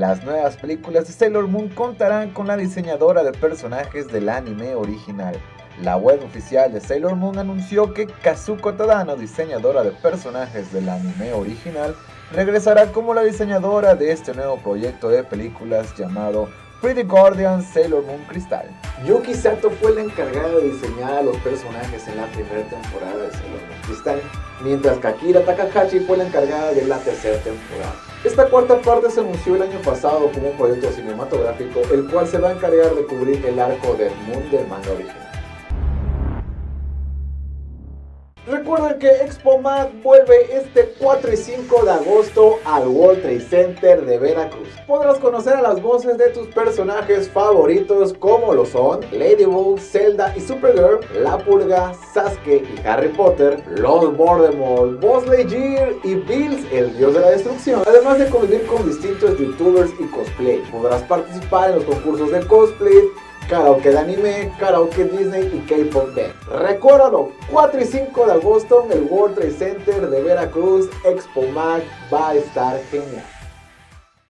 Las nuevas películas de Sailor Moon contarán con la diseñadora de personajes del anime original. La web oficial de Sailor Moon anunció que Kazuko Tadano, diseñadora de personajes del anime original, regresará como la diseñadora de este nuevo proyecto de películas llamado Pretty Guardian Sailor Moon Crystal. Yuki Sato fue la encargada de diseñar a los personajes en la primera temporada de Sailor Moon Crystal, mientras que Takahashi fue la encargada de la tercera temporada. Esta cuarta parte se anunció el año pasado como un proyecto cinematográfico, el cual se va a encargar de cubrir el arco de Moon del manga original. Recuerden que Expo Mag vuelve este 4 y 5 de agosto al World Trade Center de Veracruz. Podrás conocer a las voces de tus personajes favoritos como lo son Ladybug, Zelda y Supergirl, La Purga, Sasuke y Harry Potter, Lord Voldemort, Buzz Lightyear y Bills, el dios de la destrucción. Además de convivir con distintos youtubers y cosplay. Podrás participar en los concursos de cosplay, karaoke de anime, karaoke Disney y K-Pop Band. Recuérdalo, 4 y 5 de agosto en el World Trade Center de Veracruz, Expo Mag va a estar genial.